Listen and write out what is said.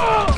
Oh!